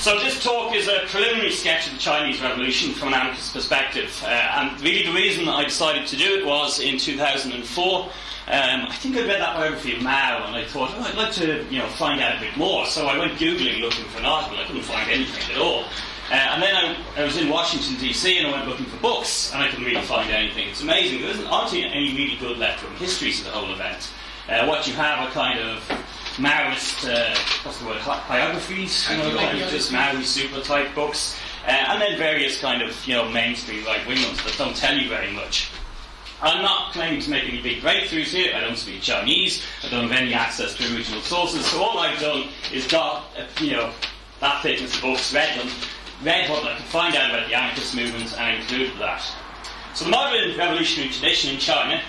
So this talk is a preliminary sketch of the Chinese Revolution from an anarchist perspective. Uh, and really the reason I decided to do it was in 2004. Um, I think I read that biography of Mao and I thought, oh, I'd like to you know, find out a bit more. So I went Googling looking for an article. I couldn't find anything at all. Uh, and then I, I, was in Washington, D.C., and I went looking for books, and I couldn't really find anything. It's amazing. There isn't aren't any really good left-wing histories of the whole event. Uh, what you have are kind of Maoist, uh, what's the word, biographies, you know, of just Maoist super type books, uh, and then various kind of, you know, mainstream right wing ones that don't tell you very much. I'm not claiming to make any big breakthroughs here. I don't speak Chinese. I don't have any access to original sources. So all I've done is got, uh, you know, that thickness of books, read them, read what I could find out about the anarchist movement, and included that. So the modern revolutionary tradition in China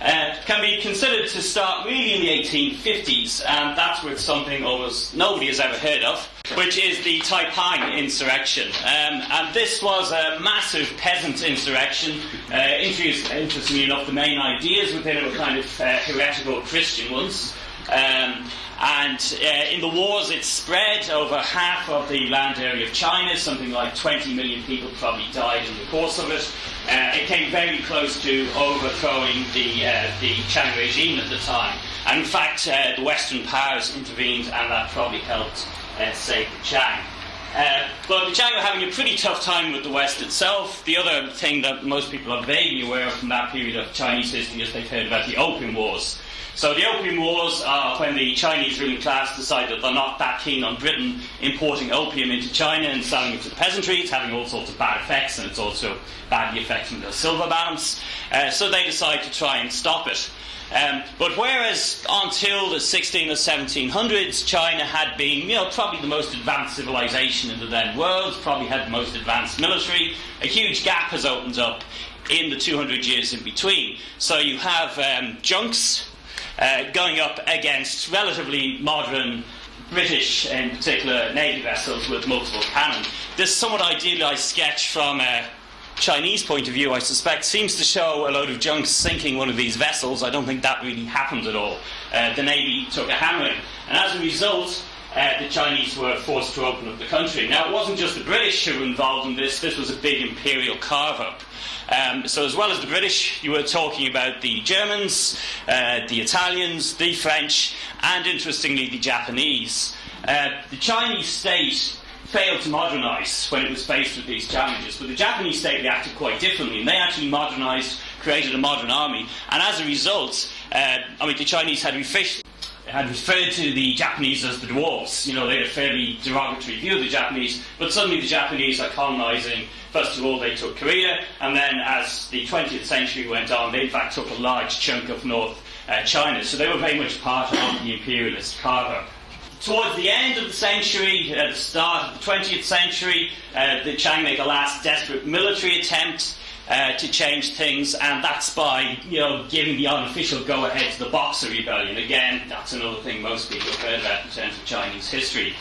can be considered to start really in the 1850s, and that's with something almost nobody has ever heard of, which is the Taiping insurrection. Um, and this was a massive peasant insurrection. Uh, interestingly enough, the main ideas within it were kind of uh, heretical Christian ones. Um, and uh, in the wars, it spread over half of the land area of China. Something like 20 million people probably died in the course of it. Uh, it came very close to overthrowing the, uh, the Qing regime at the time. And in fact, uh, the Western powers intervened, and that probably helped uh, save the Qing. Uh, but the Qing were having a pretty tough time with the West itself. The other thing that most people are vaguely aware of from that period of Chinese history is they've heard about the Opium Wars. So the Opium Wars are when the Chinese ruling class decided they're not that keen on Britain importing opium into China and selling it to the peasantry. It's having all sorts of bad effects and it's also badly affecting the silver balance. Uh, so they decide to try and stop it. Um, but whereas until the 16 or 1700s, China had been, you know, probably the most advanced civilization in the then world, probably had the most advanced military, a huge gap has opened up in the 200 years in between. So you have um, junks uh, going up against relatively modern British, in particular, navy vessels with multiple cannon. This somewhat idealized sketch from a Chinese point of view, I suspect, seems to show a load of junks sinking one of these vessels. I don't think that really happened at all. Uh, the navy took a hammering, and as a result, uh, the Chinese were forced to open up the country. Now, it wasn't just the British who were involved in this, this was a big imperial carve up. Um, so, as well as the British, you were talking about the Germans, uh, the Italians, the French, and interestingly, the Japanese. Uh, the Chinese state failed to modernise when it was faced with these challenges, but the Japanese state reacted quite differently, and they actually modernised, created a modern army, and as a result, uh, I mean, the Chinese had refished had referred to the Japanese as the dwarfs. You know, they had a fairly derogatory view of the Japanese, but suddenly the Japanese are colonizing. First of all, they took Korea, and then as the 20th century went on, they in fact took a large chunk of North uh, China. So they were very much part of the imperialist carve Towards the end of the century, at the start of the 20th century, uh, the Qing make a last desperate military attempt uh, to change things, and that's by you know giving the unofficial go-ahead to the Boxer Rebellion. Again, that's another thing most people have heard about in terms of Chinese history.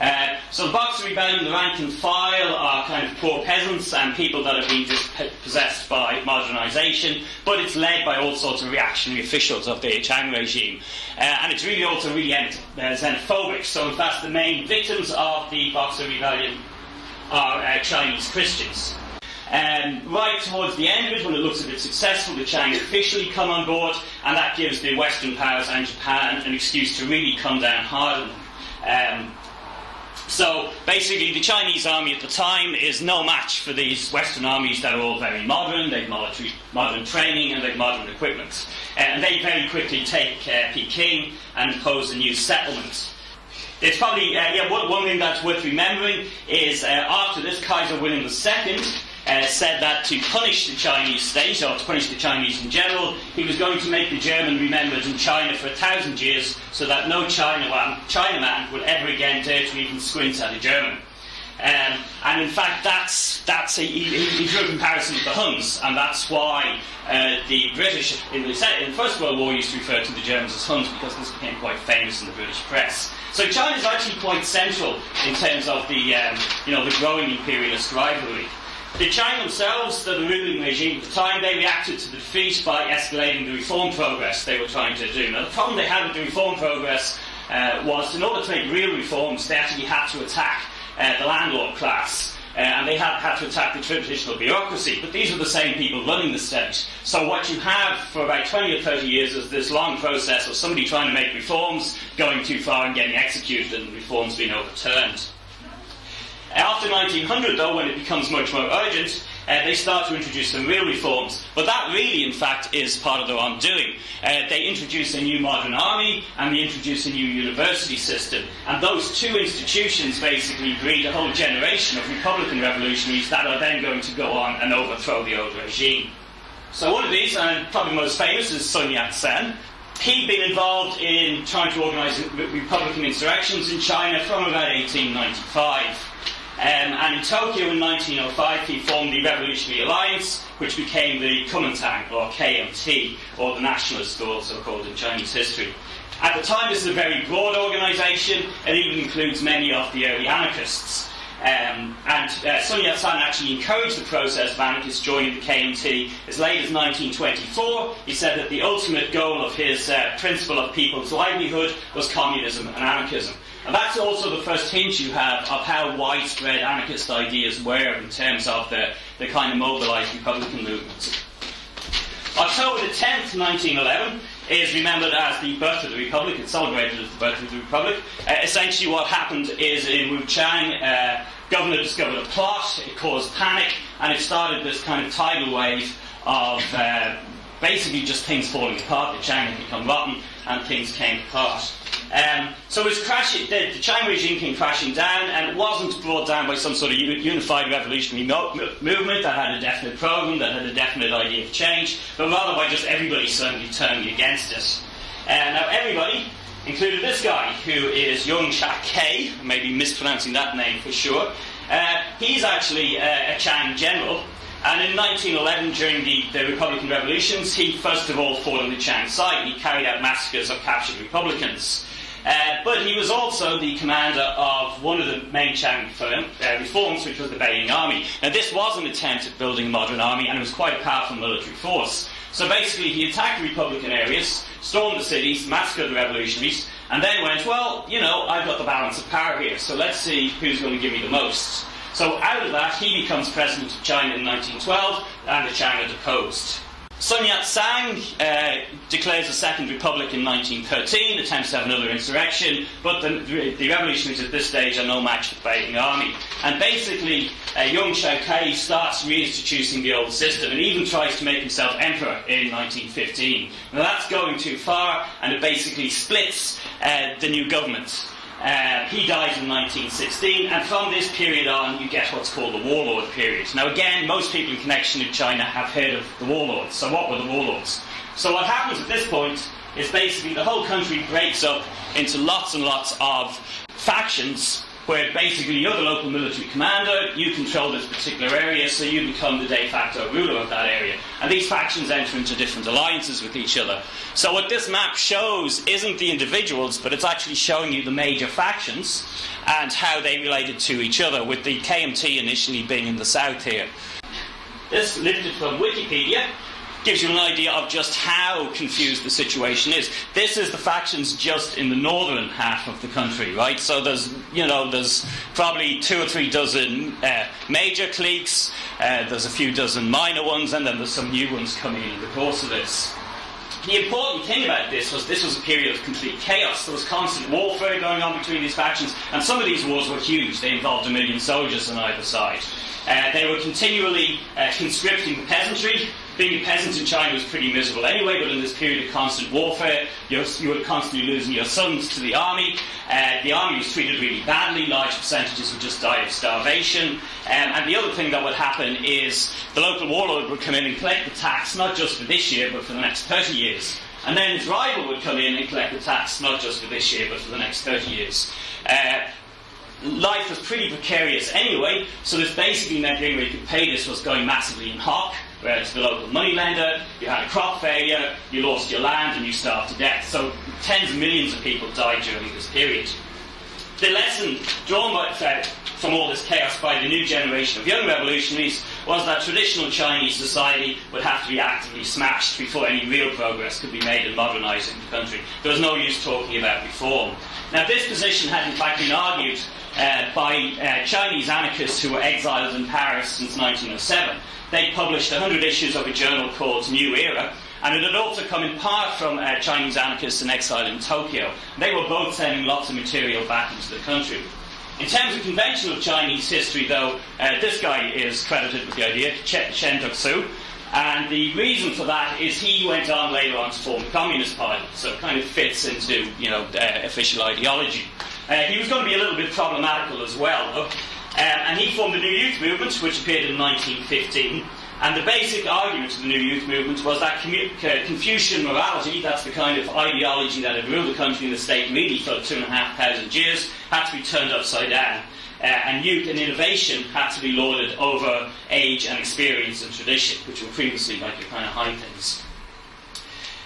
Uh, so the Boxer Rebellion, the rank and file are kind of poor peasants and people that have been possessed by modernisation, but it's led by all sorts of reactionary officials of the Qing regime. Uh, and it's really also really uh, xenophobic. So in fact, the main victims of the Boxer Rebellion are uh, Chinese Christians. Um, right towards the end of it, when it looks a bit successful, the Qing officially come on board, and that gives the Western powers and Japan an excuse to really come down hard on them. Um, so basically, the Chinese army at the time is no match for these Western armies that are all very modern, they've military, modern training, and they've modern equipment. Uh, and they very quickly take uh, Peking and impose a new settlement. It's probably, uh, yeah, one, one, thing that's worth remembering is uh, after this, Kaiser William II uh, said that to punish the Chinese state, or to punish the Chinese in general, he was going to make the German remembered in China for a thousand years so that no Chinaman, Chinaman would ever again dare to even squint at a German. Um, and in fact, that's, that's a, he, he, drew a comparison with the Huns, and that's why uh, the British in the, in the, First World War used to refer to the Germans as Huns because this became quite famous in the British press. So China is actually quite central in terms of the, um, you know, the growing imperialist rivalry. The China themselves, the ruling regime at the time, they reacted to the defeat by escalating the reform progress they were trying to do. Now, the problem they had with the reform progress uh, was in order to make real reforms, they actually had to attack uh, the landlord class. Uh, and they had, had to attack the traditional bureaucracy. But these were the same people running the state. So what you have for about 20 or 30 years is this long process of somebody trying to make reforms, going too far and getting executed, and reforms being overturned. After 1900, though, when it becomes much more urgent, uh, they start to introduce some real reforms. But that really, in fact, is part of their undoing. Uh, they introduce a new modern army and they introduce a new university system. And those two institutions basically breed a whole generation of Republican revolutionaries that are then going to go on and overthrow the old regime. So one of these, and probably most famous, is Sun Yat-sen. He'd been involved in trying to organise Republican insurrections in China from about 1895. Um, and in Tokyo in 1905, he formed the Revolutionary Alliance, which became the Kuomintang, or KMT, or the Nationalists, also called in Chinese history. At the time, this is a very broad organisation. It even includes many of the early anarchists. Um, and uh, Sun Yat-sen actually encouraged the process of anarchists joining the KMT as late as 1924. He said that the ultimate goal of his uh, principle of people's livelihood was communism and anarchism. And that's also the first hint you have of how widespread anarchist ideas were in terms of the, the kind of mobilised Republican movements. October the 10th, 1911, is remembered as the birth of the Republic. It's celebrated as the birth of the Republic. Uh, essentially, what happened is in Wuchang, uh, governor discovered a plot, it caused panic, and it started this kind of tidal wave of uh, basically just things falling apart. The China had become rotten, and things came apart. Um, so it was crashing, the, the China regime came crashing down, and it wasn't brought down by some sort of unified revolutionary mo- movement that had a definite program, that had a definite idea of change, but rather by just everybody suddenly turning against it. Uh, now, everybody, including this guy, who is Yung Shak-kei, maybe mispronouncing that name for sure, uh, he's actually uh, a Qing general, and in 1911, during the, the, Republican revolutions, he first of all fought on the Qing side. He carried out massacres of captured Republicans. Uh, but he was also the commander of one of the main Qing uh, reforms, which was the Beiyang Army. Now, this was an attempt at building a modern army, and it was quite a powerful military force. So basically, he attacked the Republican areas, stormed the cities, massacred the revolutionaries, and then went, well, you know, I've got the balance of power here, so let's see who's going to give me the most. So out of that, he becomes president of China in 1912, and the China deposed. Sun Yat-sen uh, declares a second republic in 1913, attempts to have another insurrection, but the, the revolutionaries at this stage are no match for the Beiyang army. And basically, uh, Yung Shak-kei starts reinstituting the old system and even tries to make himself emperor in 1915. Now that's going too far, and it basically splits uh, the new government. Uh, he dies in 1916, and from this period on, you get what's called the warlord period. Now, again, most people in connection with China have heard of the warlords. So, what were the warlords? So, what happens at this point is basically the whole country breaks up into lots and lots of factions where basically you're the local military commander, you control this particular area, so you become the de facto ruler of that area. And these factions enter into different alliances with each other. So what this map shows isn't the individuals, but it's actually showing you the major factions and how they related to each other, with the KMT initially being in the south here. This lifted from Wikipedia gives you an idea of just how confused the situation is. This is the factions just in the northern half of the country, right? So there's, you know, there's probably two or three dozen uh, major cliques, uh, there's a few dozen minor ones, and then there's some new ones coming in the course of this. The important thing about this was this was a period of complete chaos. There was constant warfare going on between these factions, and some of these wars were huge. They involved a million soldiers on either side. Uh, they were continually uh, conscripting the peasantry, being a peasant in China was pretty miserable anyway, but in this period of constant warfare, you were constantly losing your sons to the army. Uh, the army was treated really badly, large percentages would just die of starvation. Um, and the other thing that would happen is the local warlord would come in and collect the tax, not just for this year, but for the next 30 years. And then his rival would come in and collect the tax, not just for this year, but for the next 30 years. Uh, life was pretty precarious anyway, so this basically meant the only way you could pay this was going massively in hock whereas the local moneylender, you had a crop failure, you lost your land, and you starved to death. So tens of millions of people died during this period. The lesson drawn by, uh, from all this chaos by the new generation of young revolutionaries was that traditional Chinese society would have to be actively smashed before any real progress could be made in modernising the country. There was no use talking about reform. Now, this position had in fact been argued uh, by uh, Chinese anarchists who were exiled in Paris since 1907. They published 100 issues of a journal called New Era, and it had also come in part from uh, Chinese anarchists in exile in Tokyo. They were both sending lots of material back into the country. In terms of conventional Chinese history, though, uh, this guy is credited with the idea, Chen Duxiu, and the reason for that is he went on later on to form the Communist Party, so it kind of fits into you know official ideology. Uh, he was going to be a little bit problematical as well, though, uh, and he formed the New Youth Movement, which appeared in 1915. And the basic argument of the New Youth Movement was that uh, Confucian morality, that's the kind of ideology that had ruled the country and the state really for two and a half thousand years, had to be turned upside down. Uh, and youth and innovation had to be lauded over age and experience and tradition, which were previously like the kind of high things.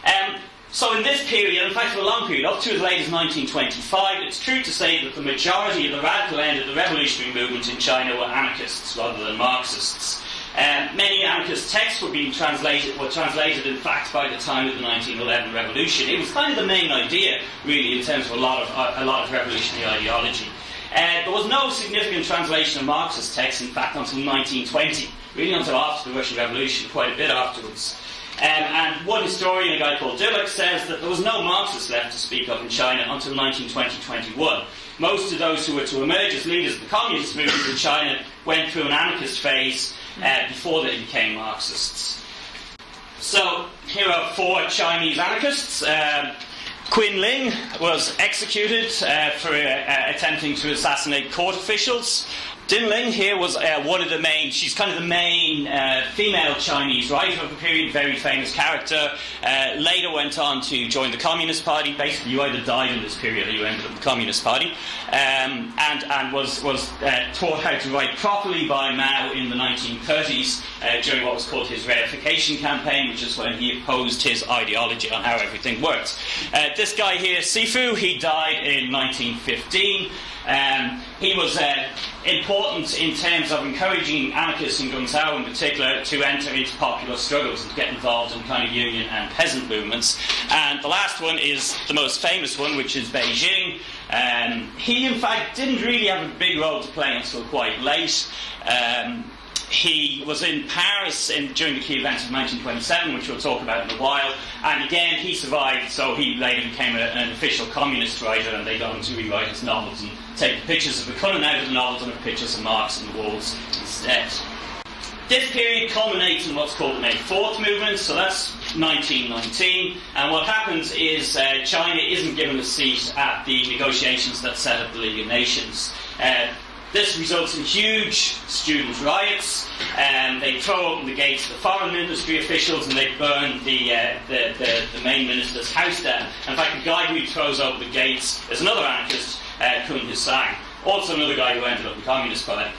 Um, so in this period, in fact for a long period, up to as late as 1925, it's true to say that the majority of the radical end of the revolutionary movement in China were anarchists rather than Marxists. Um, many anarchist texts were being translated, were translated in fact by the time of the 1911 revolution. It was kind of the main idea, really, in terms of a lot of, a lot of revolutionary ideology. Uh, there was no significant translation of Marxist texts, in fact, until 1920, really until after the Russian Revolution, quite a bit afterwards. Um, and one historian, a guy called Dirlik, says that there was no Marxists left to speak of in China until 1920-21. Most of those who were to emerge as leaders of the communist movement in China went through an anarchist phase uh, before they became Marxists. So here are four Chinese anarchists. Um, Qin Ling was executed uh, for uh, attempting to assassinate court officials. Ding Ling here was uh, one of the main, she's kind of the main uh, female Chinese writer of the period, very famous character. Uh, later went on to join the Communist Party. Basically, you either died in this period or you ended up in the Communist Party. Um, and, and was, was uh, taught how to write properly by Mao in the 1930s uh, during what was called his rectification campaign, which is when he opposed his ideology on how everything worked. Uh, this guy here, Sifu, he died in 1915. Um, he was uh, important in terms of encouraging anarchists in Guangzhou in particular to enter into popular struggles and to get involved in kind of union and peasant movements. And the last one is the most famous one, which is Ba Jin. Um, he, in fact, didn't really have a big role to play until quite late. Um, he was in Paris in, during the key events of 1927, which we'll talk about in a while. And again, he survived, so he later became a, an official communist writer, and they got him to rewrite his novels and take pictures of the out of the novels and have pictures of Marx on the walls instead. This period culminates in what's called the May 4th movement, so that's 1919. And what happens is uh, China isn't given a seat at the negotiations that set up the League of Nations. Uh, this results in huge student riots, and they throw open the gates to the foreign ministry officials and they burn the, uh, the, the, the, main minister's house down. In fact, the guy who throws open the gates is another anarchist, uh, Kun Hsang, also another guy who ended up in the Communist Party.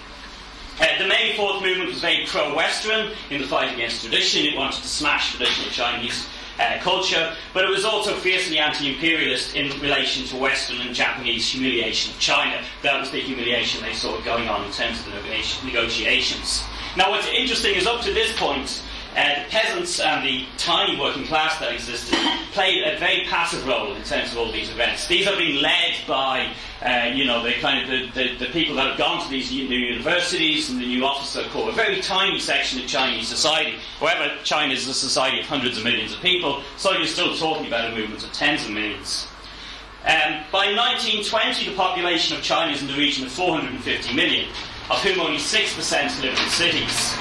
Uh, the May 4th movement was very pro-Western in the fight against tradition. It wanted to smash traditional Chinese uh, culture, but it was also fiercely anti-imperialist in relation to Western and Japanese humiliation of China. That was the humiliation they saw going on in terms of the negotiations. Now, what's interesting is up to this point, uh, the peasants and the tiny working class that existed played a very passive role in terms of all these events. These are being led by, uh, you know, the kind of the, the, the, people that have gone to these new universities and the new officer corps, a very tiny section of Chinese society. However, China is a society of hundreds of millions of people, so you're still talking about a movement of tens of millions. Um, by 1920, the population of China is in the region of 450 million, of whom only 6% live in cities.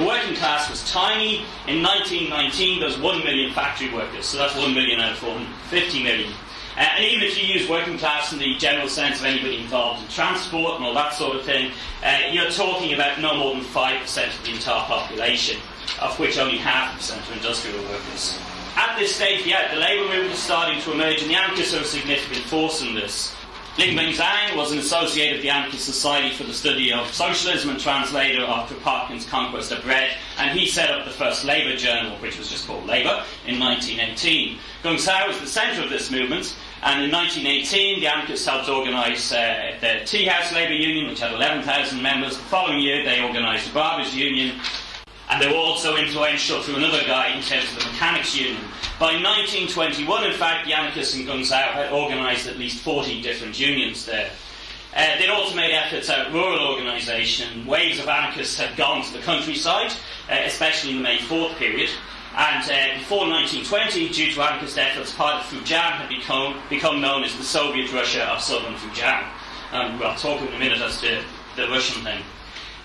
The working class was tiny. In 1919, there was 1 million factory workers, so that's 1 million out of 450 million. Uh, and even if you use working class in the general sense of anybody involved in transport and all that sort of thing, uh, you're talking about no more than 5% of the entire population, of which only half percent are industrial workers. At this stage, yeah, the labour movement is starting to emerge, and the anarchists are a significant force in this. Lin Bingzhang was an associate of the Anarchist Society for the Study of Socialism and translator of Kropotkin's Conquest of Bread, and he set up the first Labour journal, which was just called Labour, in 1918. Guangzhou was the centre of this movement, and in 1918 the anarchists helped organise uh, the Tea House Labour Union, which had 11,000 members. The following year they organised the Barbers Union, and they were also influential through another guy in terms of the Mechanics Union. By 1921, in fact, the anarchists in Geng had organised at least 40 different unions there. Uh, they'd also made efforts at rural organisation. Waves of anarchists had gone to the countryside, uh, especially in the May 4th period. And uh, before 1920, due to anarchist efforts, part of Fujian had become, become known as the Soviet Russia of southern Fujian. Um, we'll talk in a minute as to the Russian thing.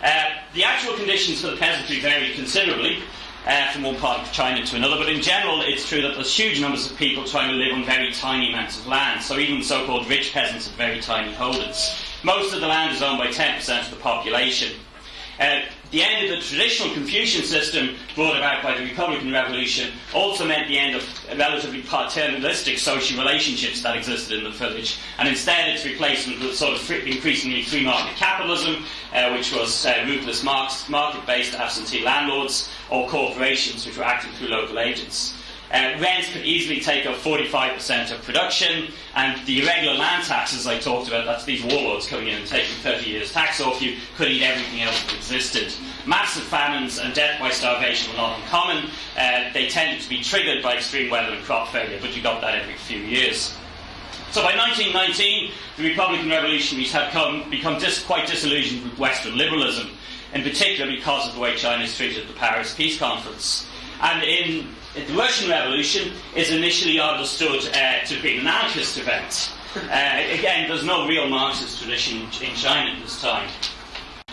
Uh, the actual conditions for the peasantry vary considerably uh, from one part of China to another, but in general, it's true that there's huge numbers of people trying to live on very tiny amounts of land. So even so called rich peasants have very tiny holdings. Most of the land is owned by 10% of the population. Uh, the end of the traditional Confucian system brought about by the Republican Revolution also meant the end of relatively paternalistic social relationships that existed in the village, and instead its replacement with sort of increasingly free market capitalism, uh, which was uh, ruthless market based absentee landlords, or corporations which were acting through local agents. Uh, rents could easily take up 45% of production, and the irregular land taxes I talked about, that's these warlords coming in and taking 30 years tax off you, could eat everything else that existed. Massive famines and death by starvation were not uncommon. Uh, they tended to be triggered by extreme weather and crop failure, but you got that every few years. So by 1919, the Republican revolutionaries had come, become quite disillusioned with Western liberalism, in particular because of the way China treated at the Paris Peace Conference. And in the Russian Revolution is initially understood uh, to be an anarchist event. Uh, again, there's no real Marxist tradition in China at this time.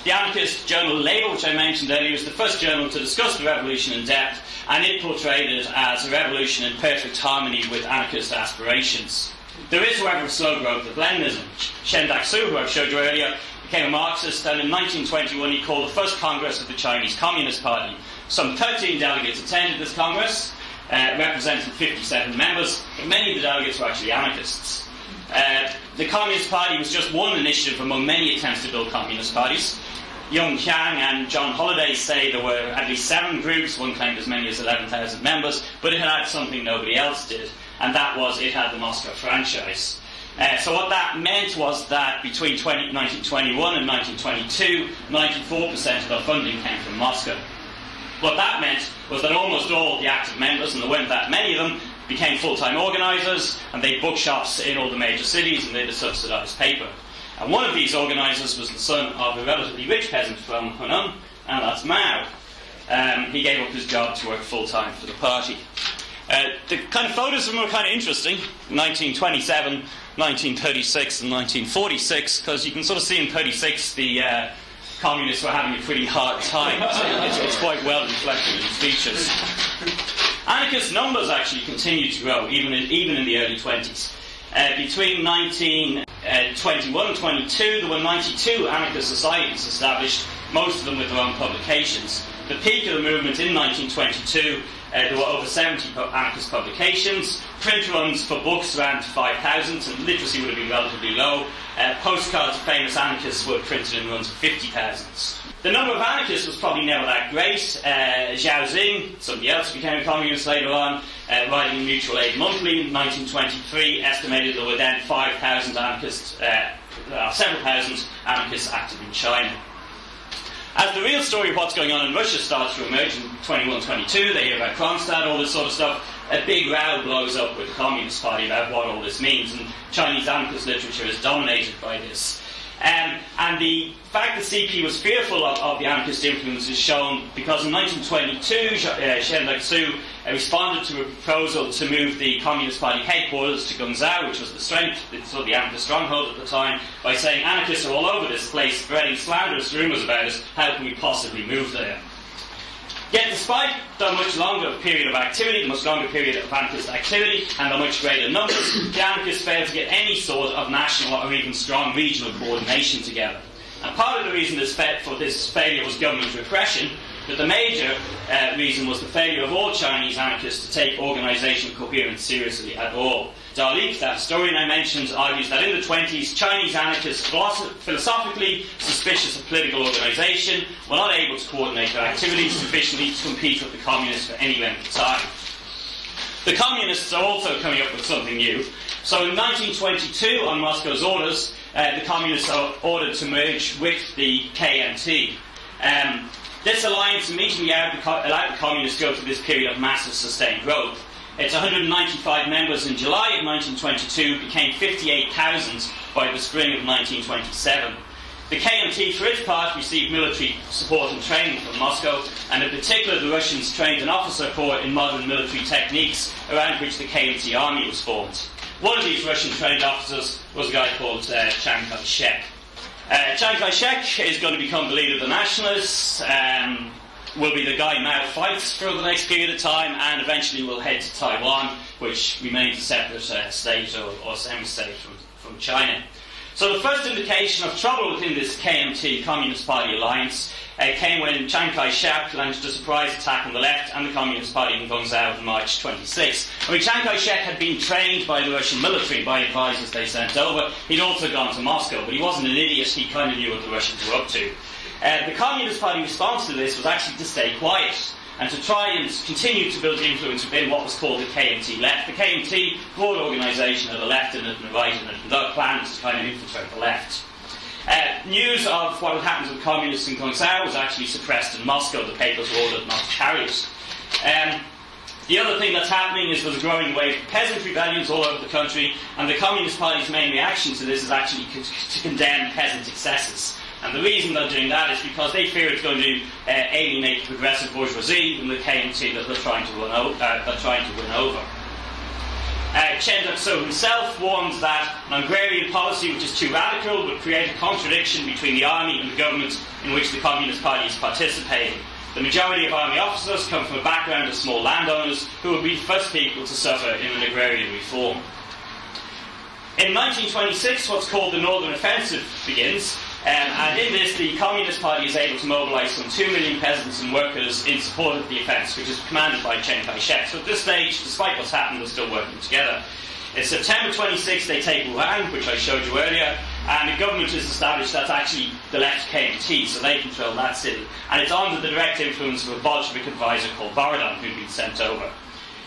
The anarchist journal Labour, which I mentioned earlier, was the first journal to discuss the revolution in depth, and it portrayed it as a revolution in perfect harmony with anarchist aspirations. There is, however, a slow growth of Leninism. Chen Duxiu, who I showed you earlier, became a Marxist, and in 1921 he called the first Congress of the Chinese Communist Party, some 13 delegates attended this Congress, uh, representing 57 members, but many of the delegates were actually anarchists. Uh, the Communist Party was just one initiative among many attempts to build communist parties. Jung Chang and Jon Halliday say there were at least seven groups, one claimed as many as 11,000 members, but it had something nobody else did, and that was it had the Moscow franchise. Uh, so what that meant was that between 20, 1921 and 1922, 94% of the funding came from Moscow. What that meant was that almost all the active members, and there weren't that many of them, became full-time organisers, and they bookshops in all the major cities, and they a subsidised paper. And one of these organisers was the son of a relatively rich peasant from Hunan, and that's Mao. Um, he gave up his job to work full-time for the party. Uh, the kind of photos of them were kind of interesting. 1927, 1936, and 1946, because you can sort of see in 36 the uh, communists were having a pretty hard time. It's, it's quite well reflected in its features. Anarchist numbers actually continued to grow, even in, even in the early 20s. Uh, between 1921 uh, and 22, there were 92 anarchist societies established, most of them with their own publications. The peak of the movement in 1922 uh, there were over 70 anarchist publications. Print runs for books ran to 5,000, and literacy would have been relatively low. Uh, postcards of famous anarchists were printed in runs of 50,000. The number of anarchists was probably never that great. Uh, Zhao Xing, somebody else became a communist later on, uh, writing Mutual Aid Monthly in 1923, estimated there were then 5,000 anarchists, uh, several thousand anarchists active in China. As the real story of what's going on in Russia starts to emerge in 21 22, they hear about Kronstadt, all this sort of stuff, a big row blows up with the Communist Party about what all this means, and Chinese anarchist literature is dominated by this. Um, and the fact that CP was fearful of, of, the anarchist influence is shown because in 1922, uh, Chen Duxiu uh, responded to a proposal to move the Communist Party headquarters to Guangzhou, which was the strength, sort of the anarchist stronghold at the time, by saying anarchists are all over this place, spreading slanderous rumours about us. How can we possibly move there? Yet, despite the much longer period of activity, the much longer period of anarchist activity, and the much greater numbers, the anarchists failed to get any sort of national or even strong regional coordination together. And part of the reason this for this failure was government repression, But the major uh, reason was the failure of all Chinese anarchists to take organisational coherence seriously at all. Dirlik, that historian I mentioned, argues that in the 20s, Chinese anarchists, philosophically suspicious of political organisation, were not able to coordinate their activities sufficiently to compete with the communists for any length of time. The communists are also coming up with something new. So in 1922, on Moscow's orders, uh, the communists are ordered to merge with the KMT. Um, this alliance immediately allowed the, communists to go through this period of massive sustained growth. Its 195 members in July of 1922 became 58,000 by the spring of 1927. The KMT, for its part, received military support and training from Moscow, and in particular, the Russians trained an officer corps in modern military techniques around which the KMT army was formed. One of these Russian trained officers was a guy called uh, Chiang Kai shek. Uh, Chiang Kai shek is going to become the leader of the nationalists. Um, will be the guy Mao fights for the next period of time, and eventually will head to Taiwan, which remains a separate uh, state or, or semi-state from, from China. So the first indication of trouble within this KMT Communist Party alliance uh, came when Chiang Kai-shek launched a surprise attack on the left and the Communist Party in Guangzhou on March 26. I mean, Chiang Kai-shek had been trained by the Russian military, by advisors they sent over. He'd also gone to Moscow, but he wasn't an idiot. He kind of knew what the Russians were up to. Uh, the Communist Party response to this was actually to stay quiet and to try and continue to build influence within what was called the KMT left. The KMT, broad organisation, had the left and it the right it, and that planned to kind of infiltrate the left. Uh, news of what had happened to the communists in Guangzhou was actually suppressed in Moscow. The papers were ordered not to carry it. Um, the other thing that's happening is there's a growing wave of peasant rebellions all over the country, and the Communist Party's main reaction to this is actually to condemn peasant excesses. And the reason they're doing that is because they fear it's going to uh, alienate the progressive bourgeoisie and the KMT that they're trying to, run o- uh, they're trying to win over. Uh, Chen Duxiu himself warned that an agrarian policy which is too radical would create a contradiction between the army and the government in which the Communist Party is participating. The majority of army officers come from a background of small landowners who would be the first people to suffer in an agrarian reform. In 1926, what's called the Northern Offensive begins, um, and in this, the Communist Party is able to mobilise some 2 million peasants and workers in support of the offence, which is commanded by Chiang Kai shek. So at this stage, despite what's happened, they're still working together. In September 26, they take Wuhan, which I showed you earlier, and a government is established that's actually the left KMT, so they control that city. And it's under the direct influence of a Bolshevik advisor called Borodin, who'd been sent over.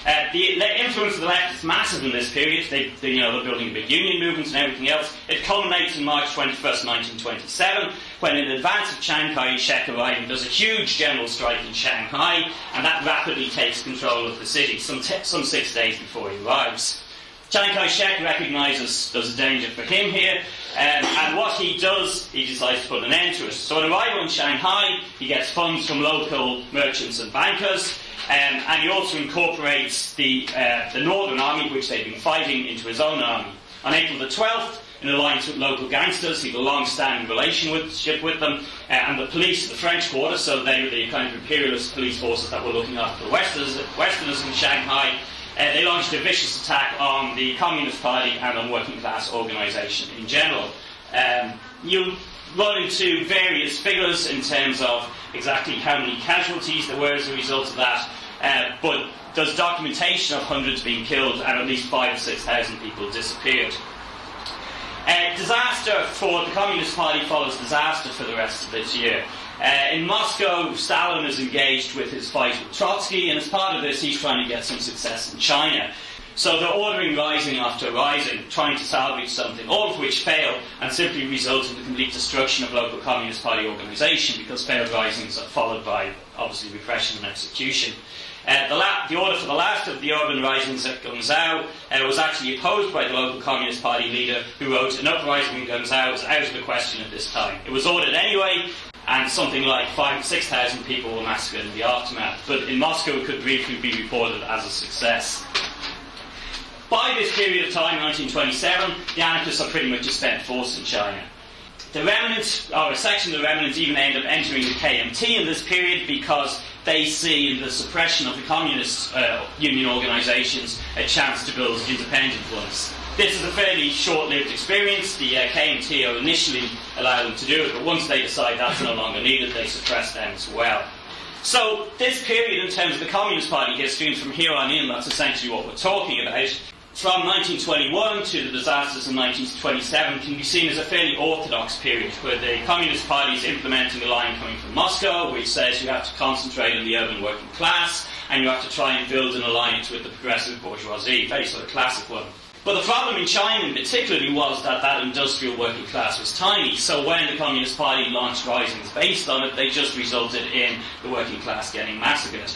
Uh, the, the, influence of the left is massive in this period. They, they, you know, they're building big union movements and everything else. It culminates in March 21st, 1927, when in advance of Chiang Kai-shek arriving, there's a huge general strike in Shanghai, and that rapidly takes control of the city, some, t- some six days before he arrives. Chiang Kai-shek recognises there's a danger for him here, um, and what he does, he decides to put an end to it. So on arrival in Shanghai, he gets funds from local merchants and bankers, um, and he also incorporates the, uh, the Northern Army, which they've been fighting, into his own army. On April the 12th, in alliance with local gangsters, he had a long-standing relationship with them, uh, and the police, the French quarter, so they were the kind of imperialist police forces that were looking after the Westerners, Westerners in Shanghai. Uh, they launched a vicious attack on the Communist Party and on working class organisation in general. Um, you run into various figures in terms of exactly how many casualties there were as a result of that, uh, but there's documentation of hundreds being killed and at least five or six thousand people disappeared. Uh, disaster for the Communist Party follows disaster for the rest of this year. Uh, in Moscow, Stalin is engaged with his fight with Trotsky, and as part of this, he's trying to get some success in China. So they're ordering rising after rising, trying to salvage something, all of which fail and simply result in the complete destruction of local Communist Party organisation because failed risings are followed by, obviously, repression and execution. Uh, the, la- the, order for the last of the urban risings at Guangzhou uh, was actually opposed by the local Communist Party leader who wrote, An uprising in Guangzhou is out of the question at this time. It was ordered anyway, and something like 6,000 people were massacred in the aftermath. But in Moscow, it could briefly be reported as a success. By this period of time, 1927, the anarchists are pretty much a spent force in China. The remnants, or a section of the remnants, even end up entering the KMT in this period because they see in the suppression of the communist uh, union organisations a chance to build independent ones. This is a fairly short-lived experience. The uh, KMT will initially allow them to do it, but once they decide that's no longer needed, they suppress them as well. So, this period in terms of the Communist Party history, and from here on in, that's essentially what we're talking about, from 1921 to the disasters in 1927 can be seen as a fairly orthodox period where the Communist Party is implementing a line coming from Moscow which says you have to concentrate on the urban working class and you have to try and build an alliance with the progressive bourgeoisie, very sort of classic one. But the problem in China, in particularly, was that that industrial working class was tiny. So when the Communist Party launched risings based on it, they just resulted in the working class getting massacred.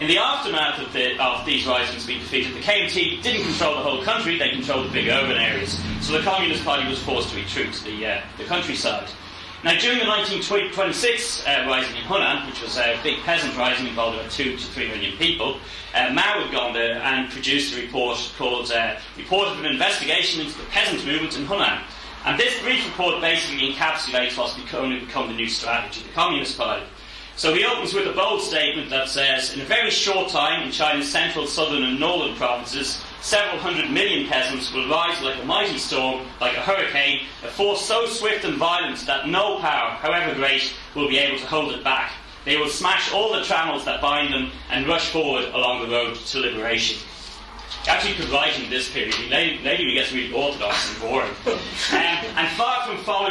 In the aftermath of, the, of, these risings being defeated, the KMT didn't control the whole country, they controlled the big urban areas. So the Communist Party was forced to retreat to the, uh, the countryside. Now, during the 1926 uh, rising in Hunan, which was a big peasant rising involving about two to three million people, uh, Mao had gone there and produced a report called uh, Report of an Investigation into the Peasant Movement in Hunan. And this brief report basically encapsulates what's to become the new strategy of the Communist Party. So he opens with a bold statement that says, in a very short time in China's central, southern, and northern provinces, several hundred million peasants will rise like a mighty storm, like a hurricane, a force so swift and violent that no power, however great, will be able to hold it back. They will smash all the trammels that bind them and rush forward along the road to liberation actually could write in this period. Later, he gets really orthodox and boring. um, and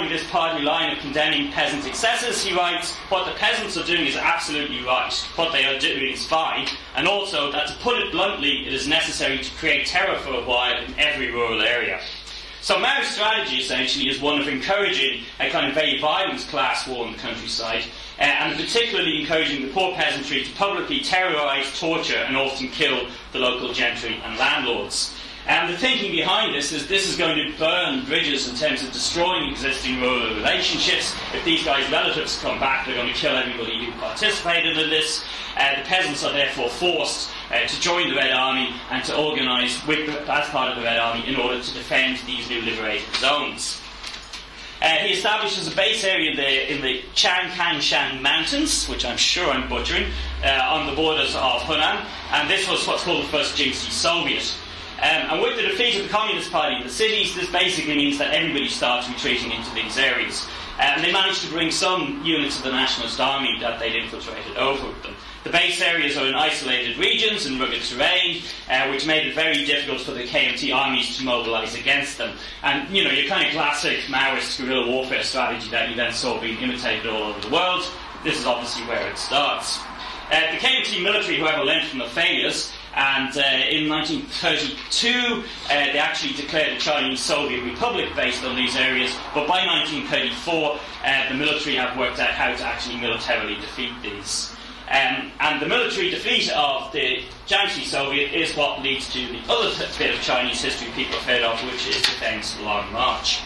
following this party line of condemning peasants' excesses, he writes, what the peasants are doing is absolutely right. What they are doing is fine. And also that, to put it bluntly, it is necessary to create terror for a while in every rural area. So Mao's strategy essentially is one of encouraging a kind of very violent class war in the countryside, uh, and particularly encouraging the poor peasantry to publicly terrorise, torture, and often kill the local gentry and landlords. And the thinking behind this is this is going to burn bridges in terms of destroying existing rural relationships. If these guys' relatives come back, they're going to kill everybody who participated in this. Uh, the peasants are therefore forced uh, to join the Red Army and to organise as part of the Red Army in order to defend these new liberated zones. Uh, he establishes a base area in the, in the Changkanshan Mountains, which I'm sure I'm butchering, uh, on the borders of Hunan, and this was what's called the first Jiangxi Soviet. Um, and with the defeat of the Communist Party in the cities, this basically means that everybody starts retreating into these areas. Uh, and they managed to bring some units of the Nationalist Army that they'd infiltrated over with them. The base areas are in isolated regions and rugged terrain, uh, which made it very difficult for the KMT armies to mobilise against them. And, you know, your kind of classic Maoist guerrilla warfare strategy that you then saw being imitated all over the world, this is obviously where it starts. Uh, the KMT military, however, learned from the failures, and uh, in 1932 uh, they actually declared a Chinese Soviet Republic based on these areas, but by 1934 uh, the military have worked out how to actually militarily defeat these. Um, and the military defeat of the Jiangxi Soviet is what leads to the other bit of Chinese history people have heard of, which is the famous Long March.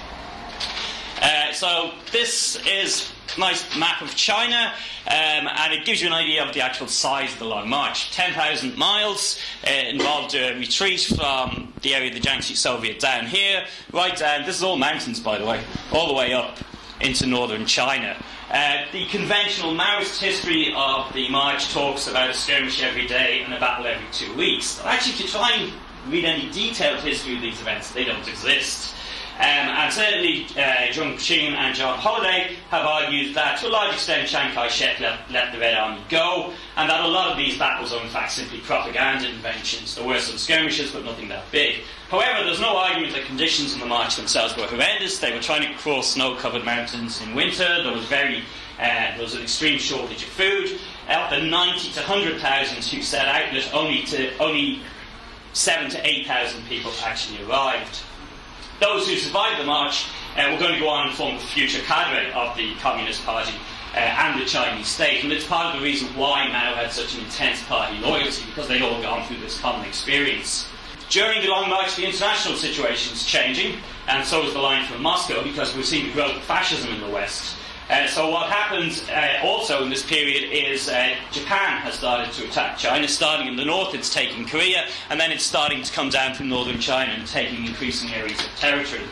Uh, so this is nice map of China, um, and it gives you an idea of the actual size of the Long March. 10,000 miles uh, involved a retreat from the area of the Jiangxi Soviet down here, right down. This is all mountains, by the way, all the way up into northern China. Uh, the conventional Maoist history of the march talks about a skirmish every day and a battle every two weeks. But actually, to try and read any detailed history of these events, they don't exist. Um, and certainly, uh, Jung Chang and Jon Halliday have argued that to a large extent Chiang Kai shek let, let, the Red Army go, and that a lot of these battles are in fact simply propaganda inventions. There were some skirmishes, but nothing that big. However, there's no argument that conditions in the march themselves were horrendous. They were trying to cross snow covered mountains in winter, there was, very, uh, there was an extreme shortage of food. Out the 90 to 100,000 who set out, only, to, only 7 to 8,000 people actually arrived. Those who survived the march uh, were going to go on and form the future cadre of the Communist Party uh, and the Chinese state. And it's part of the reason why Mao had such an intense party loyalty, because they'd all gone through this common experience. During the Long March, the international situation is changing, and so is the line from Moscow, because we've seen the growth of fascism in the West. Uh, so what happens uh, also in this period is uh, Japan has started to attack China. Starting in the north, it's taking Korea, and then it's starting to come down from northern China and taking increasing areas of territory.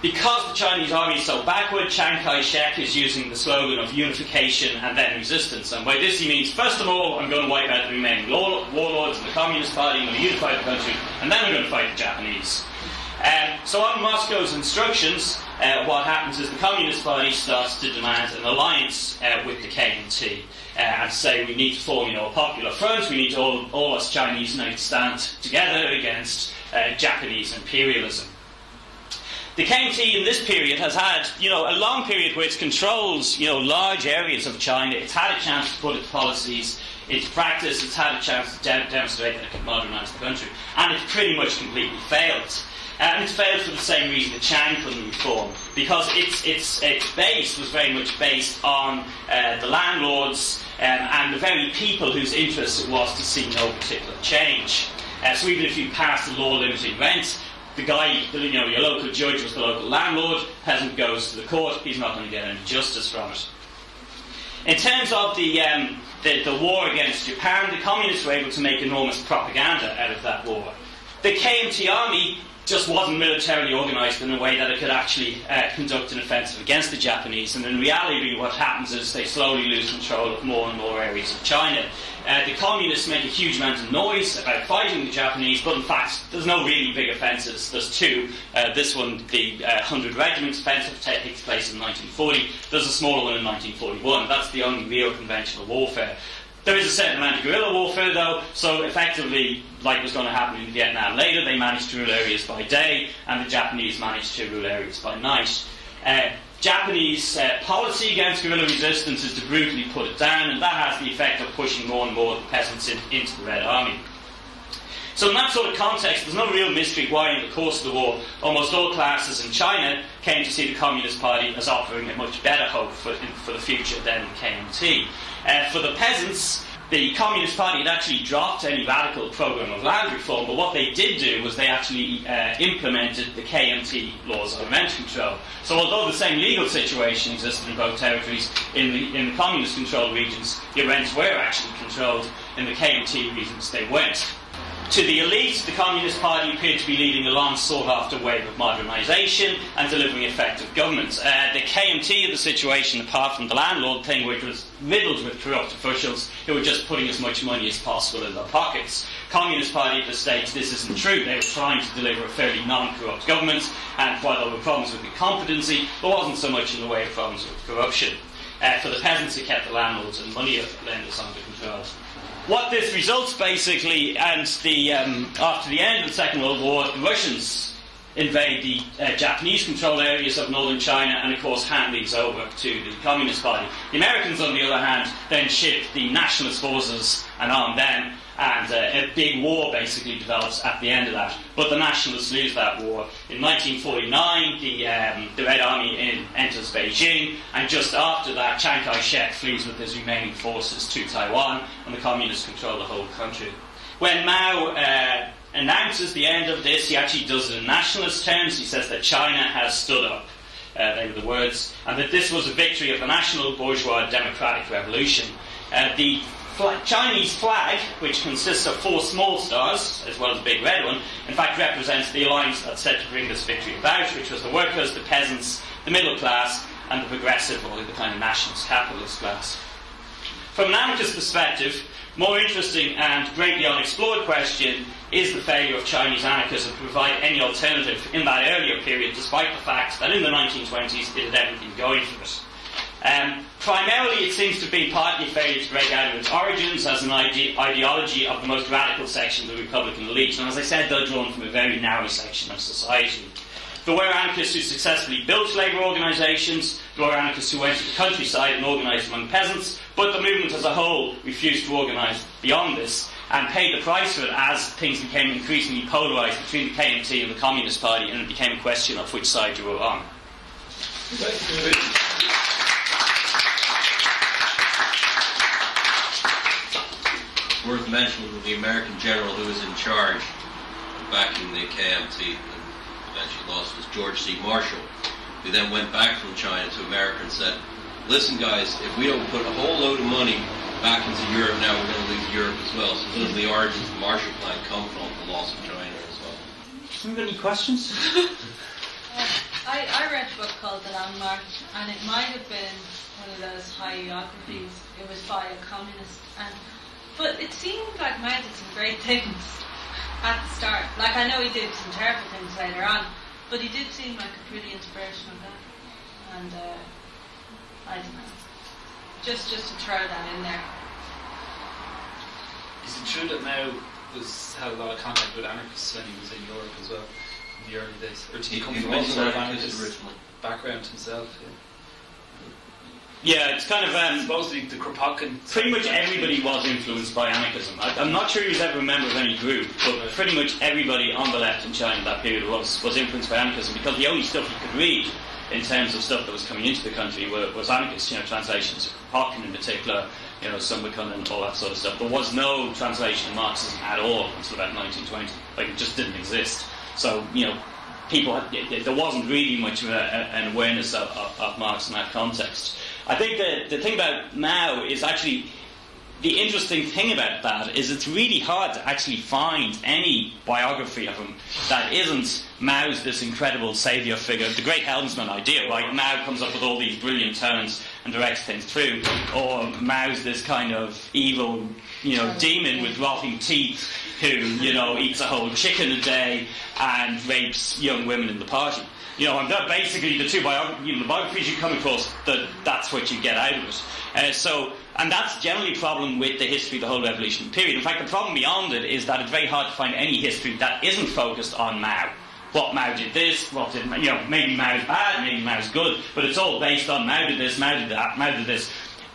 Because the Chinese army is so backward, Chiang Kai-shek is using the slogan of unification and then resistance. And by this he means, first of all, I'm going to wipe out the remaining warlords of the Communist Party, I'm going to unify the country, and then I'm going to fight the Japanese. Um, so on Moscow's instructions, uh, what happens is the Communist Party starts to demand an alliance uh, with the KMT uh, and say we need to form you know, a popular front, we need to all, all us Chinese now stand together against uh, Japanese imperialism. The KMT in this period has had, you know, a long period where it controls, you know, large areas of China. It's had a chance to put its policies into practice. It's had a chance to de- demonstrate that it can modernise the country, and it's pretty much completely failed. And it's failed for the same reason that Chiang couldn't reform, because its, its, its base was very much based on uh, the landlords um, and the very people whose interest it was to see no particular change. Uh, so even if you passed a law limiting rent, the guy, you know, your local judge was the local landlord, peasant goes to the court, he's not going to get any justice from it. In terms of the, um, the, the, war against Japan, the communists were able to make enormous propaganda out of that war. The KMT army just wasn't militarily organised in a way that it could actually uh, conduct an offensive against the Japanese. And in reality, what happens is they slowly lose control of more and more areas of China. Uh, the communists make a huge amount of noise about fighting the Japanese, but in fact, there's no really big offences. There's two. Uh, this one, the uh, 100 Regiment offensive, takes place in 1940. There's a smaller one in 1941. That's the only real conventional warfare. There is a certain amount of guerrilla warfare, though, so effectively, like was going to happen in Vietnam later, they managed to rule areas by day, and the Japanese managed to rule areas by night. Uh, Japanese uh, policy against guerrilla resistance is to brutally put it down, and that has the effect of pushing more and more of the peasants in, into the Red Army. So, in that sort of context, there's no real mystery why, in the course of the war, almost all classes in China came to see the Communist Party as offering a much better hope for, for the future than the KMT. Uh, for the peasants, the Communist Party had actually dropped any radical program of land reform, but what they did do was they actually uh, implemented the KMT laws of rent control. So, although the same legal situation existed in both territories, in the, in the communist controlled regions, the rents were actually controlled. In the KMT regions, they weren't. To the elite, the Communist Party appeared to be leading a long sought after wave of modernisation and delivering effective governments. Uh, the KMT of the situation, apart from the landlord thing, which was riddled with corrupt officials who were just putting as much money as possible in their pockets. Communist Party at the States, this isn't true. They were trying to deliver a fairly non corrupt government, and while there were problems with incompetency, there wasn't so much in the way of problems with corruption. Uh, for the peasants, it kept the landlords and money lenders under control what this results basically, and the, um, after the end of the Second World War, the Russians invade the uh, Japanese controlled areas of northern China and, of course, hand these over to the Communist Party. The Americans, on the other hand, then ship the nationalist forces and arm them and uh, a big war basically develops at the end of that. But the nationalists lose that war. In 1949, the, um, the Red Army in, enters Beijing, and just after that, Chiang Kai shek flees with his remaining forces to Taiwan, and the communists control the whole country. When Mao uh, announces the end of this, he actually does it in nationalist terms. He says that China has stood up. Uh, they were the words, and that this was a victory of the national bourgeois democratic revolution. Uh, the Chinese flag, which consists of four small stars, as well as a big red one, in fact represents the alliance that's said to bring this victory about, which was the workers, the peasants, the middle class, and the progressive, or the kind of nationalist capitalist class. From an anarchist perspective, more interesting and greatly unexplored question is the failure of Chinese anarchism to provide any alternative in that earlier period, despite the fact that in the 1920s it had everything going for it. Um, primarily, it seems to be partly failure to break out of its origins as an ide- ideology of the most radical section of the Republican elite. And as I said, they're drawn from a very narrow section of society. There were anarchists who successfully built labour organisations, there were anarchists who went to the countryside and organised among peasants, but the movement as a whole refused to organise beyond this and paid the price for it as things became increasingly polarised between the KMT and the Communist Party, and it became a question of which side you were on worth mentioning the American general who was in charge back in the KMT and eventually lost was George C. Marshall, who then went back from China to America and said, listen guys, if we don't put a whole load of money back into Europe now, we're going to lose Europe as well. So those are the origins of the Marshall Plan come from, the loss of China as well. Have any questions? Uh, I, I read a book called The Landmark, and it might have been one of those biographies. It was by a communist, and but it seemed like Mao did some great things at the start. Like I know he did some terrible things later on, But he did seem like a pretty inspirational guy, and uh, I don't know. Just just to throw that in there. Is it true that Mao was had a lot of contact with anarchists when he was in Europe as well in the early days? Or did he come from was any sort an of anarchist anarchist originally. background himself? Yeah. Yeah, it's kind of um, the Kropotkin. pretty much everybody was influenced by anarchism. I, I'm not sure he was ever a member of any group, but pretty much everybody on the left in China in that period was, was influenced by anarchism because the only stuff you could read in terms of stuff that was coming into the country were, was anarchist, you know, translations of Kropotkin in particular, you know, Sumberkun and all that sort of stuff. There was no translation of Marxism at all until about 1920. Like, it just didn't exist. So, you know, people, had, there wasn't really much of a, an awareness of, of, of Marx in that context. I think the, the thing about Mao is actually the interesting thing about that is it's really hard to actually find any biography of him that isn't Mao's this incredible saviour figure, the great helmsman idea, right? Mao comes up with all these brilliant turns and directs things through, or Mao's this kind of evil, you know, demon with rotting teeth who, you know, eats a whole chicken a day and rapes young women in the party. You know, and that basically the two biog- you know, the biographies you come across, that that's what you get out of it. Uh, so, and that's generally a problem with the history of the whole revolution period. In fact, the problem beyond it is that it's very hard to find any history that isn't focused on Mao. What Mao did this, what did you know? Maybe Mao's bad, maybe Mao's good, but it's all based on Mao did this, Mao did that, Mao did this.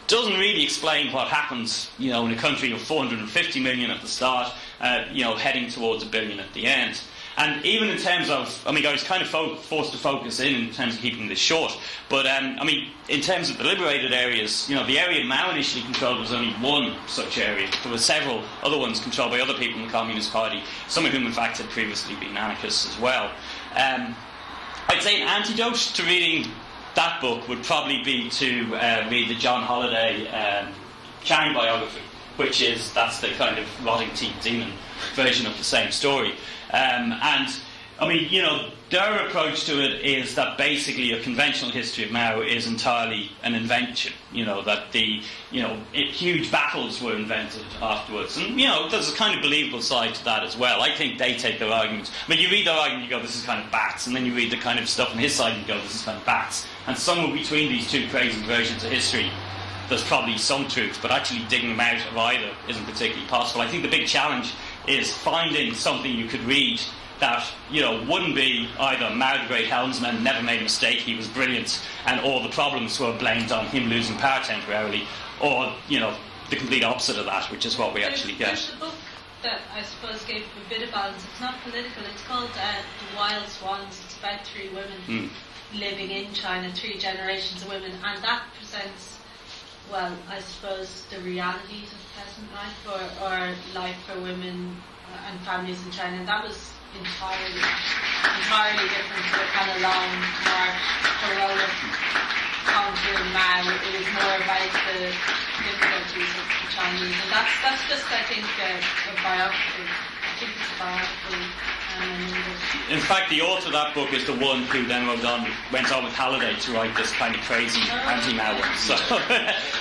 Doesn't really explain what happens, you know, in a country of 450 million at the start, uh, you know, heading towards a billion at the end. And even in terms of, I mean, I was kind of fo- forced to focus in in terms of keeping this short. But um, I mean, in terms of the liberated areas, you know, the area Mao initially controlled was only one such area. There were several other ones controlled by other people in the Communist Party, some of whom, in fact, had previously been anarchists as well. Um, I'd say an antidote to reading that book would probably be to uh, read the Jon Halliday um, Chang biography, which is that's the kind of rotting teeth demon version of the same story. Um, and I mean, you know, their approach to it is that basically a conventional history of Mao is entirely an invention. You know that the you know it, huge battles were invented afterwards, and you know there's a kind of believable side to that as well. I think they take their arguments. I mean, you read their argument, you go, this is kind of bats, and then you read the kind of stuff on his side, and you go, this is kind of bats. And somewhere between these two crazy versions of history, there's probably some truth, but actually digging them out of either isn't particularly possible. I think the big challenge is finding something you could read that you know wouldn't be either Mao the great helmsman never made a mistake, he was brilliant, and all the problems were blamed on him losing power temporarily, or you know the complete opposite of that, which is what we actually get. There's a book that I suppose gave a bit of balance. It's not political. It's called uh, The Wild Swans. It's about three women Mm. living in China, three generations of women, and that presents, well, I suppose, the realities of peasant life or, or life for women uh, and families in China. And that was entirely, entirely different to the kind of long march, heroic conquering Mao. It was more about the difficulties of the Chinese, and that's that's just I think a, a biography. I think it's a biography. In fact, the author of that book is the one who then wrote on, went on with Halliday to write this kind of crazy anti-Mao one. So, um,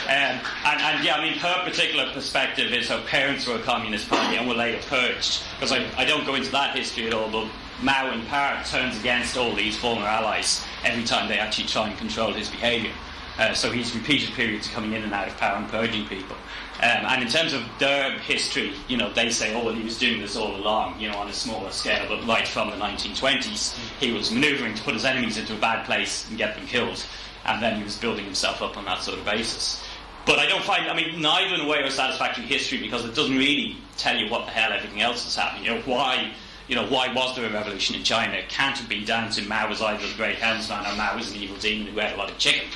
and, and yeah, I mean, her particular perspective is her parents were a communist party and were later purged. Because I, I don't go into that history at all, but Mao in part turns against all these former allies every time they actually try and control his behaviour. Uh, so he's repeated periods of coming in and out of power and purging people. Um, and in terms of their history, you know, they say, oh, well, he was doing this all along, you know, on a smaller scale, but right from the 1920s, he was manoeuvring to put his enemies into a bad place and get them killed. And then he was building himself up on that sort of basis. But I don't find, I mean, neither in a way or satisfactory history because it doesn't really tell you what the hell everything else is happening. You know, why, you know, why was there a revolution in China? Can't have been down to Mao was either the great helmsman or Mao was an evil demon who ate a lot of chicken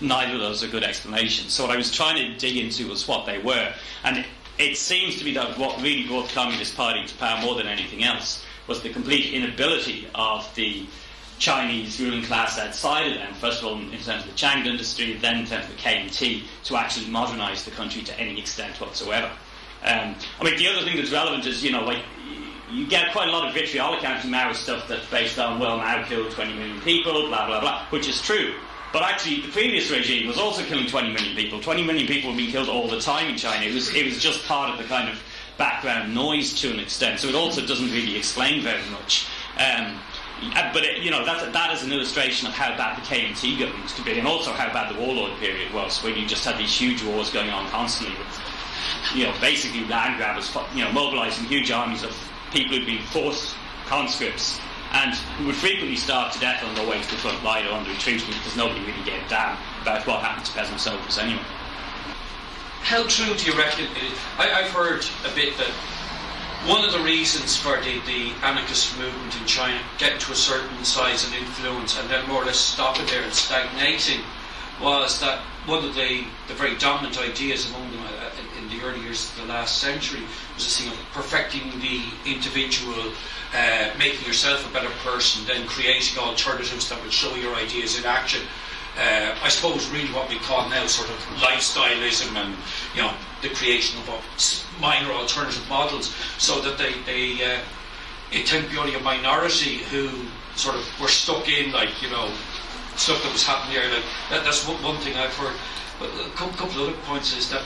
neither of those are good explanations. So what I was trying to dig into was what they were. And it, seems to me that what really brought the Communist Party to power more than anything else was the complete inability of the Chinese ruling class outside of them, first of all in terms of the Qing dynasty, then in terms of the KMT, to actually modernise the country to any extent whatsoever. Um, I mean, the other thing that's relevant is, you know, like, you get quite a lot of vitriolic anti-Mao stuff that's based on, well, Mao killed 20 million people, blah, blah, blah, which is true. But actually, the previous regime was also killing 20 million people. 20 million people were being killed all the time in China. It was, it was just part of the kind of background noise to an extent. So it also doesn't really explain very much. Um, uh, but it, you know that that is an illustration of how bad the KMT government used to be, and also how bad the warlord period was, where you just had these huge wars going on constantly with, you know, basically land grabbers, you know, mobilising huge armies of people who'd been forced conscripts and would frequently starve to death on their way to the front line or under retreatment because nobody really gave a damn about what happened to peasant soldiers anyway. How true do you reckon? I, I've heard a bit that one of the reasons for the, the anarchist movement in China getting to a certain size and influence and then more or less stopping there and stagnating was that one of the, the very dominant ideas among them uh, in the early years of the last century was this thing of perfecting the individual, uh, making yourself a better person, then creating alternatives that would show your ideas in action. Uh, I suppose really what we call now sort of lifestyleism and you know the creation of minor alternative models, so that they they uh, it tended to be only a minority who sort of were stuck in like you know stuff that was happening there. Like that, that's one thing I've heard. But a couple of other points is that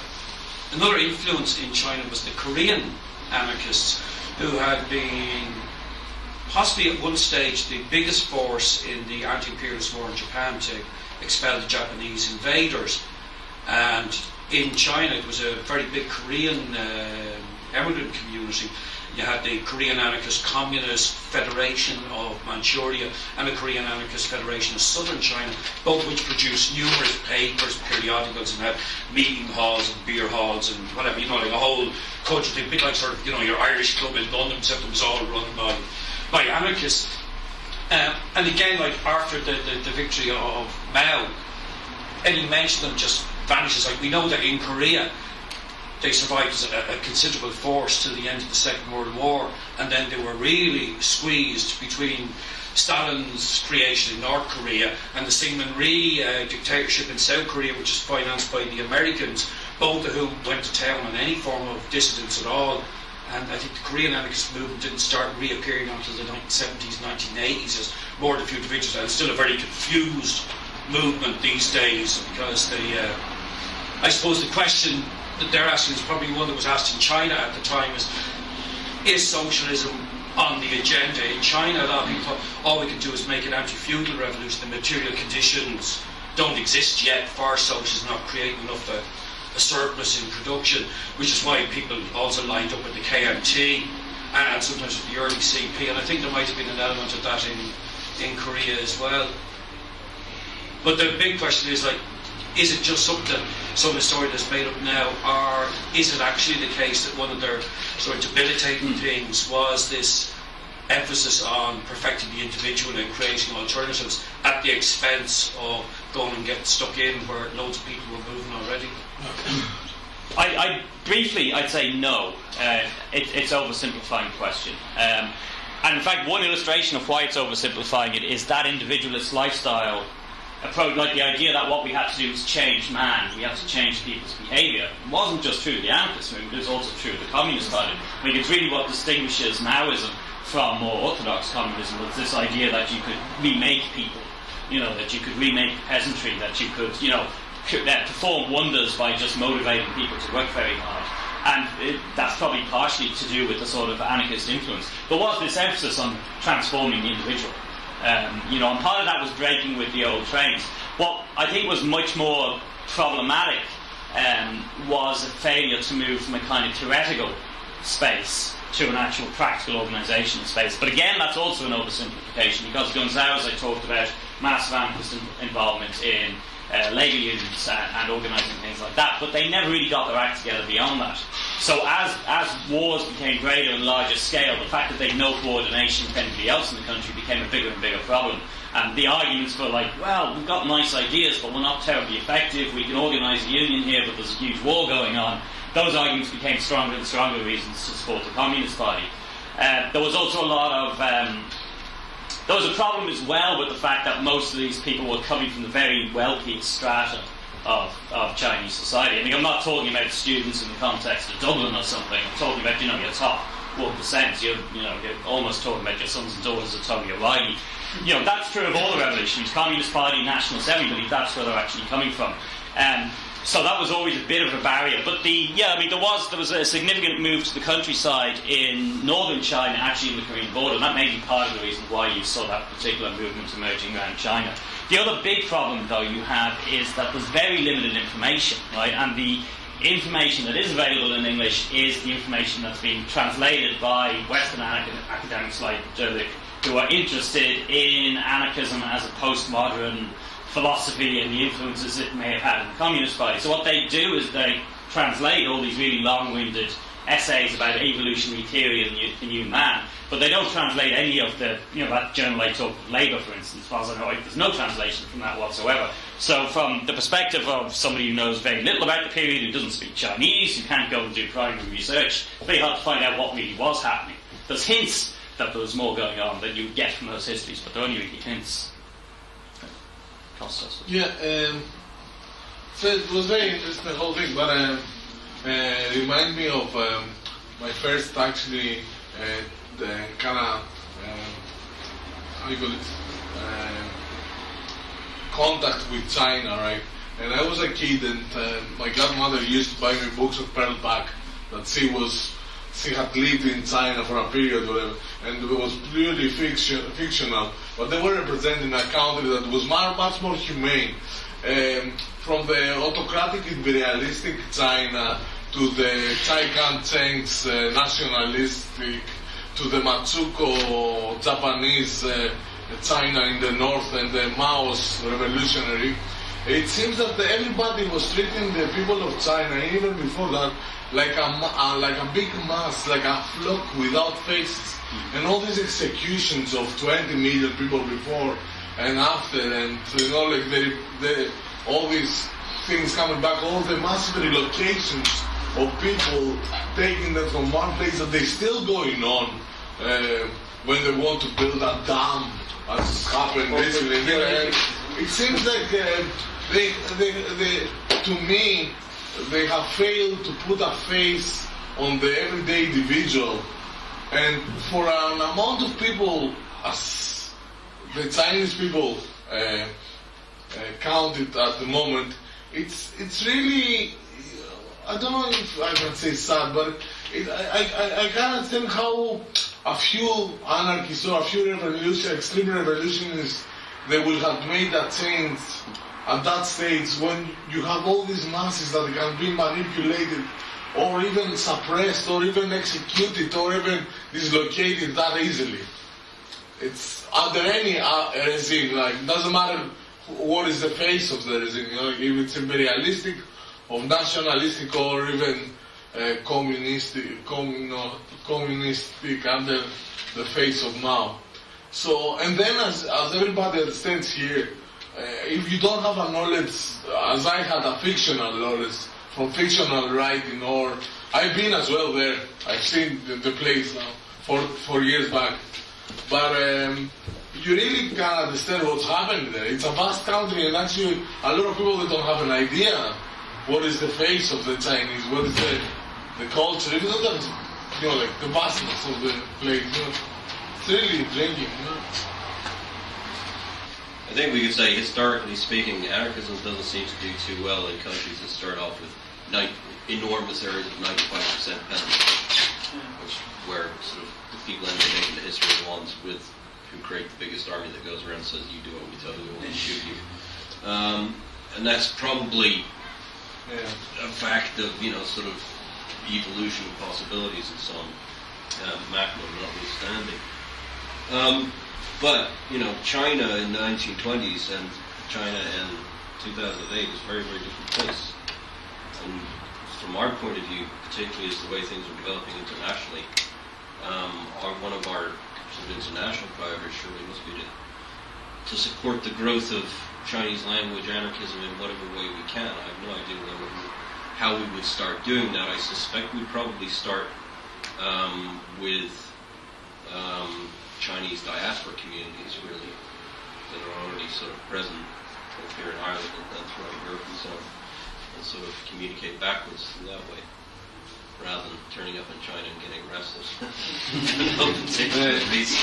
another influence in China was the Korean anarchists, who had been possibly at one stage the biggest force in the anti-imperialist war in Japan to expel the Japanese invaders. And in China, it was a very big Korean uh, immigrant community you had the Korean Anarchist Communist Federation of Manchuria and the Korean Anarchist Federation of Southern China, both which produced numerous papers, periodicals, and had meeting halls and beer halls and whatever, you know, like a whole culture, a bit like sort of, you know, your Irish club in London, except it was all run by, by anarchists. Um, and again, like after the, the, the victory of Mao, any mention of them just vanishes. Like we know that in Korea, they survived as a, a, considerable force till the end of the Second World War, and then they were really squeezed between Stalin's creation in North Korea and the Syngman Rhee uh, dictatorship in South Korea, which is financed by the Americans, both of whom went to town on any form of dissidence at all. And I think the Korean anarchist movement didn't start reappearing until the 1970s, 1980s as more than a few individuals. And it's still a very confused movement these days because the, uh, I suppose the question that they're asking is probably one that was asked in China at the time is, is socialism on the agenda in China? A lot of people thought all we can do is make an anti-feudal revolution. The material conditions don't exist yet for socialism, not creating enough a, a surplus in production, which is why people also lined up with the KMT and sometimes with the early CP. And I think there might have been an element of that in, in Korea as well. But the big question is like, is it just something, some story that's made up now, or is it actually the case that one of their sort of debilitating mm. things was this emphasis on perfecting the individual and creating alternatives at the expense of going and getting stuck in where loads of people were moving already? I, I briefly, I'd say no. Uh, it, it's oversimplifying question. Um, and in fact, one illustration of why it's oversimplifying it is that individualist lifestyle approach, like the idea that what we had to do was change man, we had to change people's behaviour. It wasn't just true of the anarchist movement, it was also true of the communist party. I mean, it's really what distinguishes Maoism from more orthodox communism was this idea that you could remake people, you know, that you could remake peasantry, that you could, you know, that perform wonders by just motivating people to work very hard. And it, that's probably partially to do with the sort of anarchist influence. There was this emphasis on transforming the individual. Um, you know, and part of that was breaking with the old trains. What I think was much more problematic um, was a failure to move from a kind of theoretical space to an actual practical organisation space. But again, that's also an oversimplification because Gonzalez, I talked about massive anarchist involvement in uh, labour unions and, and organising things like that, but they never really got their act together beyond that. So as, as wars became greater and larger scale, the fact that they had no coordination with anybody else in the country became a bigger and bigger problem. And the arguments were like, well, we've got nice ideas, but we're not terribly effective. We can organise a union here, but there's a huge war going on. Those arguments became stronger and stronger reasons to support the Communist Party. Uh, there was also a lot of um, there was a problem as well with the fact that most of these people were coming from the very wealthy strata of, of Chinese society. I mean, I'm not talking about students in the context of Dublin or something. I'm talking about, you know, your top 1%. You're, you know, you're almost talking about your sons and daughters of Tony O'Reilly. You know, that's true of all the revolutions. Communist Party, Nationalists, everybody, that's where they're actually coming from. Um, so that was always a bit of a barrier. But the yeah, I mean there was there was a significant move to the countryside in northern China, actually in the Korean border, and that may be part of the reason why you saw that particular movement emerging around China. The other big problem, though, you have is that there's very limited information, right? And the information that is available in English is the information that's being translated by Western academics like Dirlik, who are interested in anarchism as a postmodern philosophy and the influences it may have had in the Communist Party. So what they do is they translate all these really long-winded essays about evolutionary theory and the, new man, but they don't translate any of the, you know, that journal I took, Labour, for instance, as far as I know, there's no translation from that whatsoever. So from the perspective of somebody who knows very little about the period, who doesn't speak Chinese, who can't go and do primary research, it's very hard to find out what really was happening. There's hints that there was more going on than you would get from those histories, but they're only really hints. Yeah, um, so it was very interesting the whole thing, but um, uh, remind me of um, my first actually uh, the kind of um, how you call it uh, contact with China, right? And I was a kid, and uh, my godmother used to buy me books of Pearl Buck that she was she had lived in China for a period, whatever, and it was purely fiction, fictional. But they were representing a country that was much, more humane. Um, from the autocratic imperialistic China to the Chiang Kai-shek's uh, nationalistic, to the Manchukuo Japanese uh, China in the north and the Mao's revolutionary, it seems that everybody was treating the people of China, even before that, like a, uh, like a big mass, like a flock without faces. And all these executions of 20 million people before and after, and you know, like the, the, all these things coming back, all the massive relocations of people taking them from one place that they're still going on uh, when they want to build a dam, as happened recently. It seems like uh, they, they, they, to me, they have failed to put a face on the everyday individual. And for an amount of people, as the Chinese people uh, uh, counted at the moment, it's it's really I don't know if I can say sad, but it, I, I, I can't understand how a few anarchists or a few revolution, extreme revolutionists they will have made that change at that stage when you have all these masses that can be manipulated or even suppressed or even executed or even dislocated that easily. It's under any uh, regime, like doesn't matter what is the face of the regime, you know, if it's imperialistic or nationalistic or even uh, communistic, commun- communistic under the face of Mao. So, and then as, as everybody understands here, if you don't have a knowledge, as I had a fictional knowledge from fictional writing, or I've been as well there. I've seen the, the place now for four years back, but um, you really can't understand what's happening there. It's a vast country, and actually, a lot of people that don't have an idea what is the face of the Chinese, what is the the culture. Look at you know like the vastness of the place, you know, it's really drinking. You know. I think we could say, historically speaking, anarchism doesn't seem to do too well in countries that start off with enormous areas of 95% penetration, which where sort of the people end up making the history of ones with who create the biggest army that goes around and says, you do what we tell you, we'll shoot you. Um, and that's probably Yeah. a fact of, you know, sort of evolution of possibilities and so on, uh, notwithstanding. Um, but, you know, China in the 1920s and China in 2008 is a very, very different place. And from our point of view, particularly as the way things are developing internationally, um, our, one of our sort of international priorities surely must be to, to support the growth of Chinese language anarchism in whatever way we can. I have no idea how we would start doing that. I suspect we'd probably start um, with um, Chinese diaspora communities, really, that are already sort of present both here in Ireland and, and throughout Europe and so on, and sort of communicate backwards in that way. Rather than turning up in China and getting restless. no particular reason.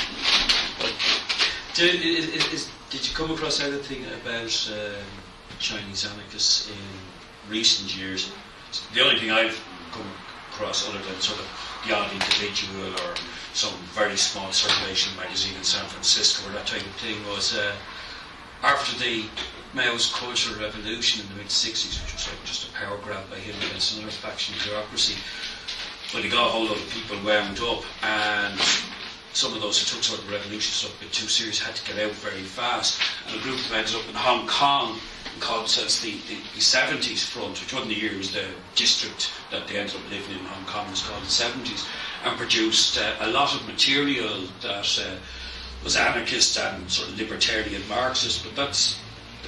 Did, is, is, did you come across anything about um, Chinese anarchists in recent years. The only thing I've come across, other than sort of the odd individual or some very small circulation magazine in San Francisco or that type of thing, was uh, after the Mao's Cultural Revolution in the mid 60s, which was like just a power grab by him against another faction bureaucracy. When he got a whole lot of people wound up, and some of those who took sort of revolution stuff a bit too serious had to get out very fast. And a group of ended up in Hong Kong themselves the, the, the 70s Front, which wasn't the year, it was the district that they ended up living in Hong Kong, was called the 70s, and produced uh, a lot of material that uh, was anarchist and sort of libertarian Marxist, but that's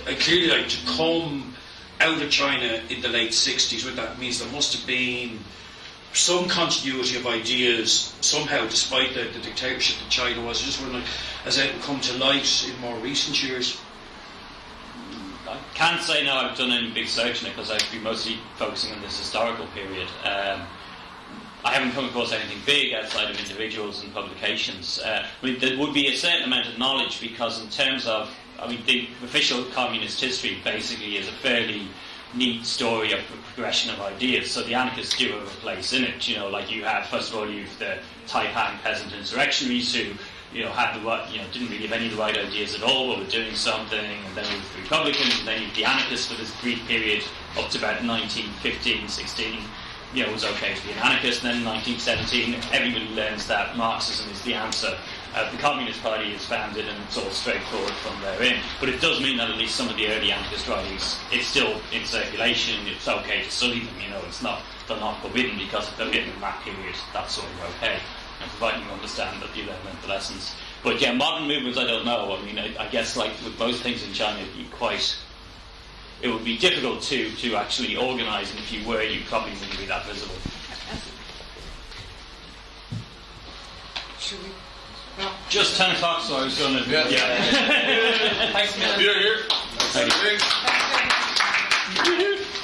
uh, clearly like to come out of China in the late 60s, what that means there must have been some continuity of ideas somehow, despite the, the dictatorship that China was. I just wondering, has it come to light in more recent years? Can't say now I've done any big search on it because I've been mostly focusing on this historical period. Um, I haven't come across anything big outside of individuals and publications. Uh, I mean, there would be a certain amount of knowledge because, in terms of, I mean, the official communist history basically is a fairly neat story of progression of ideas. So the anarchists do have a place in it. You know, like you had first of all you've the Taiping peasant insurrectionaries who you know had the right, you know didn't really have any of the right ideas at all, but were doing something, and then you the Republicans, and then you the anarchists for this brief period up to about 1915, 16. You know, it was okay to be an anarchist. And then in 1917, everybody learns that Marxism is the answer. Uh, the Communist Party is founded and it's all straightforward from therein. But it does mean that at least some of the early anarchist writings, it's still in circulation, it's okay to study them, you know, it's not, they're not forbidden because if they're written in that period, that's sort of okay. And providing you understand that you then learned the lessons. But yeah, modern movements, I don't know. I mean, I, I guess like with most things in China, it'd be quite, it would be difficult to, to actually organise, and if you were, you probably wouldn't be that visible. Should we? Just 10 o'clock, so I was going to. Yeah. yeah. Thanks, Miller. Here, here. Thank you. Thanks.